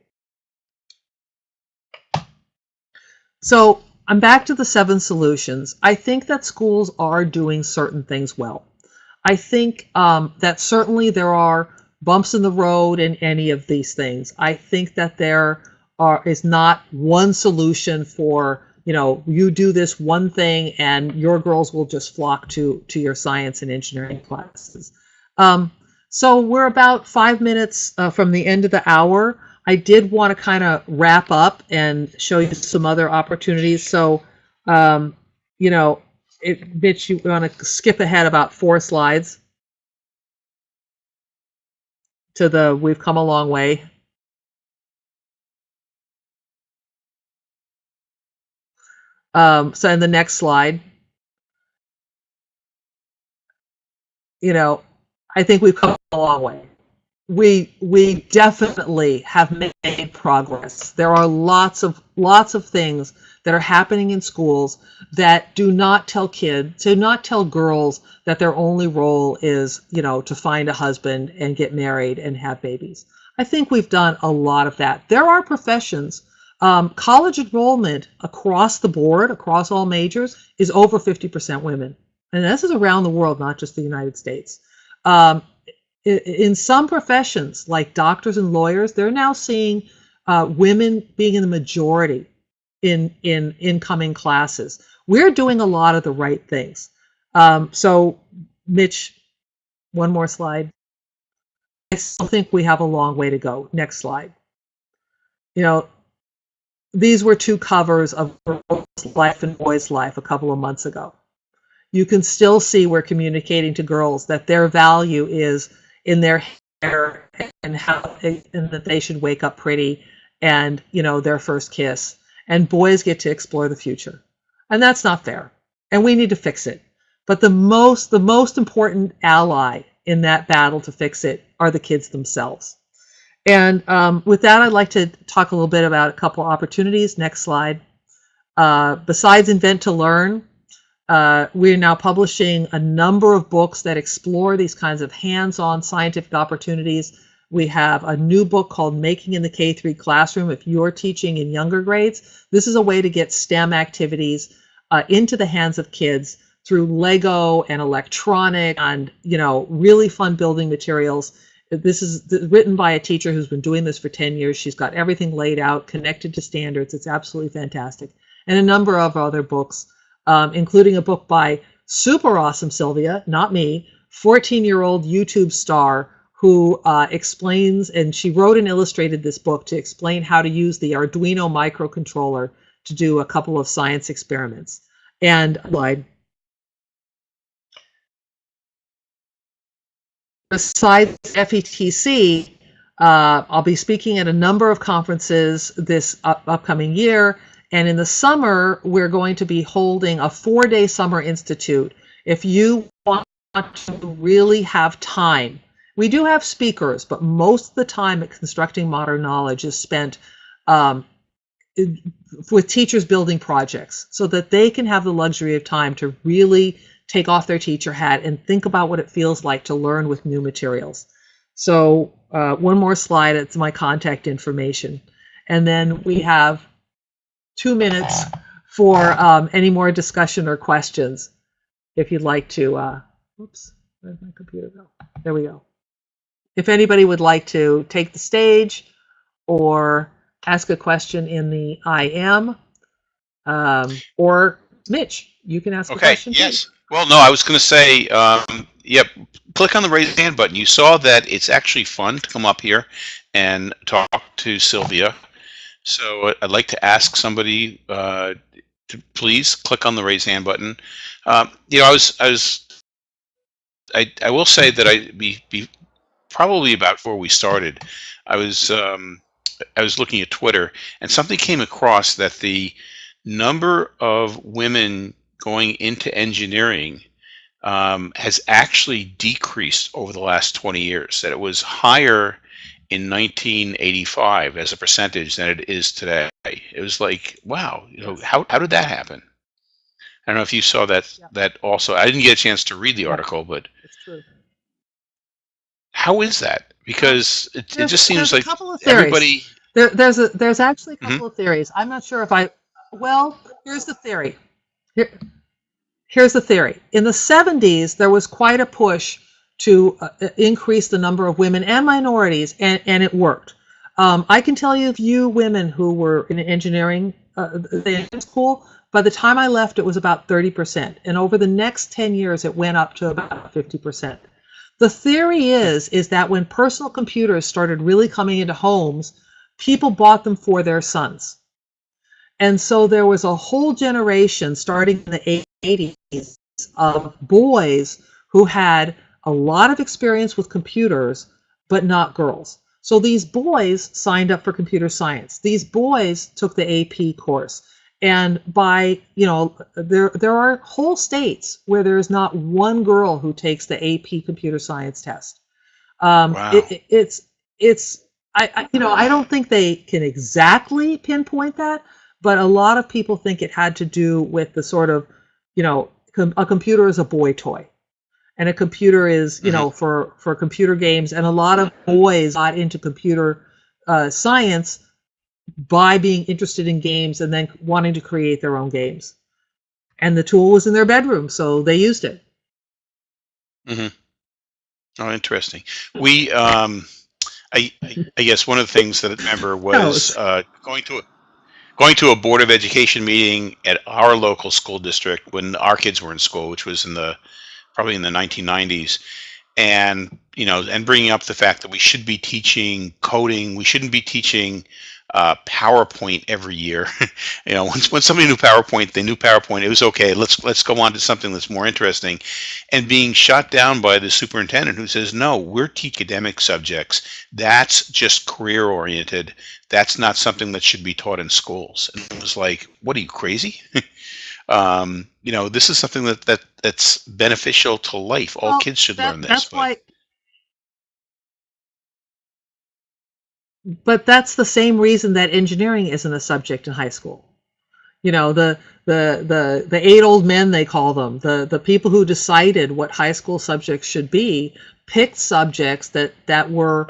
So I'm back to the seven solutions. I think that schools are doing certain things well. I think um, that certainly there are bumps in the road in any of these things. I think that there are is not one solution for you know you do this one thing and your girls will just flock to to your science and engineering classes. Um, so we're about five minutes uh, from the end of the hour. I did want to kind of wrap up and show you some other opportunities. So, um, you know, it, Mitch, you want to skip ahead about four slides to the we've come a long way. Um, so in the next slide, you know, I think we've come a long way we we definitely have made progress. There are lots of lots of things that are happening in schools that do not tell kids, do not tell girls that their only role is, you know, to find a husband and get married and have babies. I think we've done a lot of that. There are professions. Um, college enrollment across the board, across all majors, is over 50% women. And this is around the world, not just the United States. Um, in some professions, like doctors and lawyers, they're now seeing uh, women being in the majority in in incoming classes. We're doing a lot of the right things. Um, so, Mitch, one more slide. I still think we have a long way to go. Next slide. You know, these were two covers of Girls' Life and Boys' Life a couple of months ago. You can still see we're communicating to girls that their value is in their hair and how and that they should wake up pretty and you know their first kiss. And boys get to explore the future. And that's not fair. And we need to fix it. But the most the most important ally in that battle to fix it are the kids themselves and um, with that i'd like to talk a little bit about a couple opportunities next slide uh, besides invent to learn uh, we're now publishing a number of books that explore these kinds of hands-on scientific opportunities. We have a new book called Making in the K-3 Classroom. If you're teaching in younger grades, this is a way to get STEM activities uh, into the hands of kids through Lego and electronic and you know really fun building materials. This is written by a teacher who's been doing this for 10 years. She's got everything laid out, connected to standards. It's absolutely fantastic. And a number of other books um, including a book by super awesome Sylvia, not me, 14 year old YouTube star who uh, explains, and she wrote and illustrated this book to explain how to use the Arduino microcontroller to do a couple of science experiments. And lied. Besides FETC, uh, I'll be speaking at a number of conferences this up- upcoming year. And in the summer, we're going to be holding a four day summer institute. If you want to really have time, we do have speakers, but most of the time at Constructing Modern Knowledge is spent um, with teachers building projects so that they can have the luxury of time to really take off their teacher hat and think about what it feels like to learn with new materials. So uh, one more slide, it's my contact information. And then we have two minutes for um, any more discussion or questions if you'd like to. Uh, oops, where'd my computer go? There we go. If anybody would like to take the stage or ask a question in the IM, um, or Mitch, you can ask a Okay, question. too. Well, no, I was going to say, um, yep, click on the raise hand button. You saw that it's actually fun to come up here and talk to Sylvia. So I'd like to ask somebody uh, to please click on the raise hand button. Um, you know, I was, I was, I, I will say that I be, be probably about before we started, I was, um, I was looking at Twitter and something came across that the number of women going into engineering um, has actually decreased over the last 20 years. That it was higher in 1985 as a percentage than it is today. It was like, wow, you know, how, how did that happen? I don't know if you saw that Yeah. that also. I didn't get a chance to read the article, but It's true. how is that? Because it, it just seems like couple of theories. everybody. There, there's a there's actually a Mhm. couple of theories. I'm not sure if I. Well, here's the theory. Here, here's the theory. In the 70s, there was quite a push to uh, increase the number of women and minorities, and and it worked. Um, I can tell you, of you women who were in engineering uh, school, by the time I left, it was about 30%, and over the next 10 years, it went up to about 50%. The theory is is that when personal computers started really coming into homes, people bought them for their sons. And so there was a whole generation starting in the 80s of boys who had a lot of experience with computers, but not girls. So these boys signed up for computer science. These boys took the AP course. And by, you know, there there are whole states where there is not one girl who takes the AP computer science test. Um, Wow. it, it- it's it's I, I you know I don't think they can exactly pinpoint that, but a lot of people think it had to do with the sort of you know com- a computer is a boy toy, and a computer is you know for for computer games, and a lot of boys got into computer uh, science by being interested in games and then wanting to create their own games. And the tool was in their bedroom, so they used it. Mm-hmm. Oh, interesting. We, um, I, I I guess one of the things that I remember was uh, going to a going to a board of education meeting at our local school district when our kids were in school, which was in the probably in the 1990s, and you know, and bringing up the fact that we should be teaching coding, we shouldn't be teaching uh, PowerPoint every year. you know, once when somebody knew PowerPoint, they knew PowerPoint. It was okay. Let's let's go on to something that's more interesting. And being shot down by the superintendent who says, "No, we're academic subjects. That's just career oriented. That's not something that should be taught in schools." And it was like, "What are you crazy?" um, you know, this is something that that that's beneficial to life. All Well, kids should That- learn this. That's but- why. But that's the same reason that engineering isn't a subject in high school. You know, the the the the eight old men they call them, the the people who decided what high school subjects should be, picked subjects that that were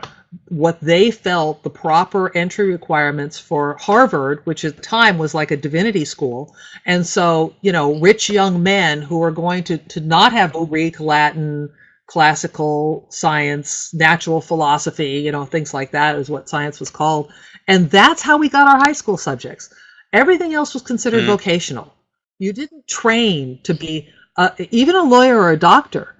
what they felt the proper entry requirements for Harvard, which at the time was like a divinity school. And so, you know, rich young men who are going to to not have Greek, Latin, classical science, natural philosophy, you know, things like that is what science was called. And that's how we got our high school subjects. Everything else was considered Mhm. vocational. You didn't train to be uh, even a lawyer or a doctor.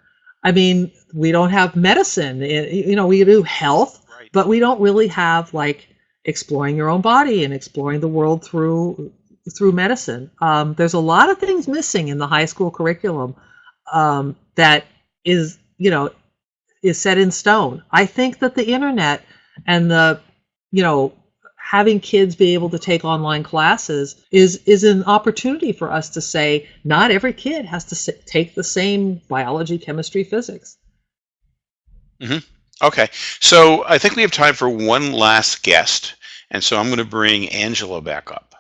I mean, we don't have medicine. You know, we do health, Right. but we don't really have like exploring your own body and exploring the world through through medicine. Um, there's a lot of things missing in the high school curriculum um, that is, you know, is set in stone. I think that the internet and the, you know, having kids be able to take online classes is is an opportunity for us to say not every kid has to s- take the same biology, chemistry, physics. Mm-hmm. Okay, so I think we have time for one last guest, and so I'm going to bring Angela back up.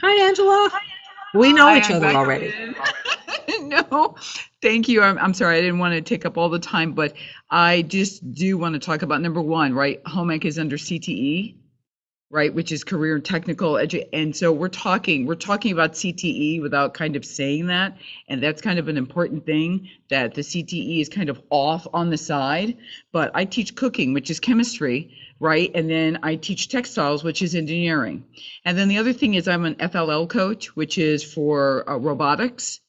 Hi, Angela. We know Hi, each other already. no, thank you. I'm, I'm sorry. I didn't want to take up all the time, but I just do want to talk about number one, right? Home ec is under CTE, right? Which is career and technical edu. And so we're talking, we're talking about CTE without kind of saying that. And that's kind of an important thing that the CTE is kind of off on the side. But I teach cooking, which is chemistry, right? And then I teach textiles, which is engineering. And then the other thing is I'm an FLL coach, which is for uh, robotics.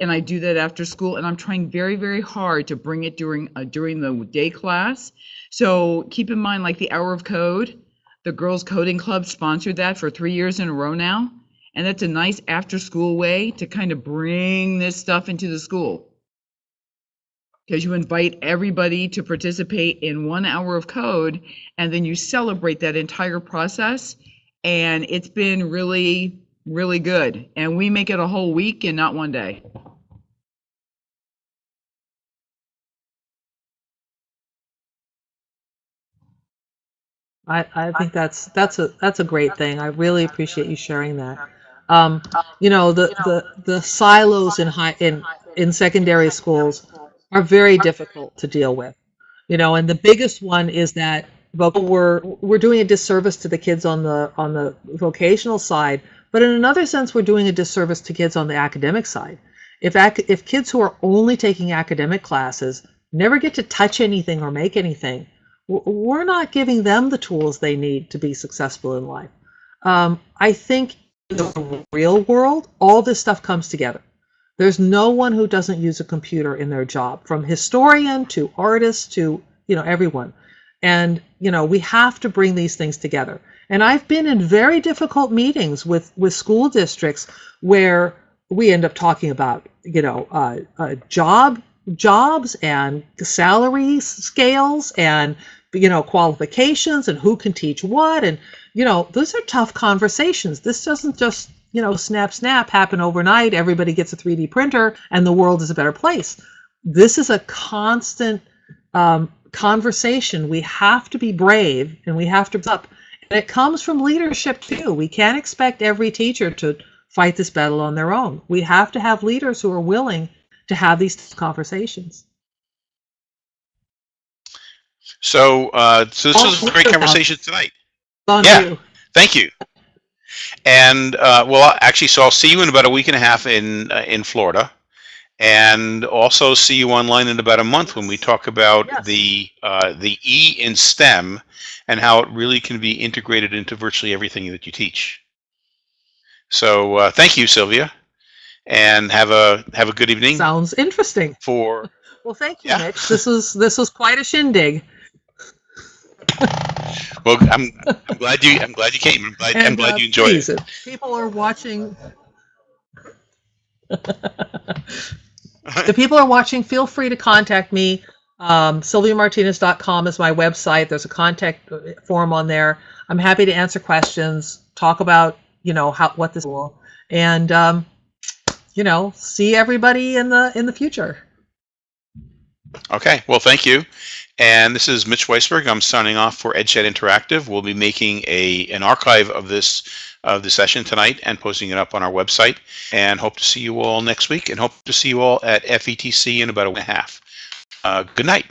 And I do that after school, and I'm trying very, very hard to bring it during uh, during the day class. So keep in mind, like the hour of code, the Girls Coding Club sponsored that for three years in a row now, and that's a nice after-school way to kind of bring this stuff into the school because you invite everybody to participate in one hour of code and then you celebrate that entire process and it's been really really good and we make it a whole week and not one day I, I think that's that's a that's a great thing. I really appreciate you sharing that. Um, you know, the, the the silos in high in in secondary schools are very difficult to deal with. You know, and the biggest one is that voc- we're we're doing a disservice to the kids on the on the vocational side, but in another sense, we're doing a disservice to kids on the academic side. If ac- if kids who are only taking academic classes never get to touch anything or make anything, we're not giving them the tools they need to be successful in life. Um, I think in the real world, all this stuff comes together. There's no one who doesn't use a computer in their job, from historian to artist to you know everyone. And you know we have to bring these things together. And I've been in very difficult meetings with with school districts where we end up talking about you know uh, uh, job jobs and salary scales and you know qualifications and who can teach what and you know those are tough conversations this doesn't just you know snap snap happen overnight everybody gets a 3d printer and the world is a better place this is a constant um, conversation we have to be brave and we have to up and it comes from leadership too we can't expect every teacher to fight this battle on their own we have to have leaders who are willing to have these conversations So, uh, so this was a great Oh, conversation tonight. on Yeah. you. Thank you. And uh, well, actually, so I'll see you in about a week and a half in uh, in Florida, and also see you online in about a month when we talk about Yes. the uh, the E in STEM and how it really can be integrated into virtually everything that you teach. So, uh, thank you, Sylvia, and have a have a good evening. Sounds interesting. For Well, thank you, Yeah. Mitch. This was this was quite a shindig. Well, I'm I'm glad you I'm glad you came. I'm glad, I'm glad uh, you enjoyed please, it. people are watching. the people are watching, feel free to contact me. Um, SylviaMartinez.com is my website. There's a contact uh, form on there. I'm happy to answer questions, talk about you know how what this will, and um, you know see everybody in the in the future. Okay, well, thank you. And this is Mitch Weisberg. I'm signing off for EdChat Interactive. We'll be making a an archive of this of the session tonight and posting it up on our website. And hope to see you all next week. And hope to see you all at FETC in about a week and a half. Uh, good night.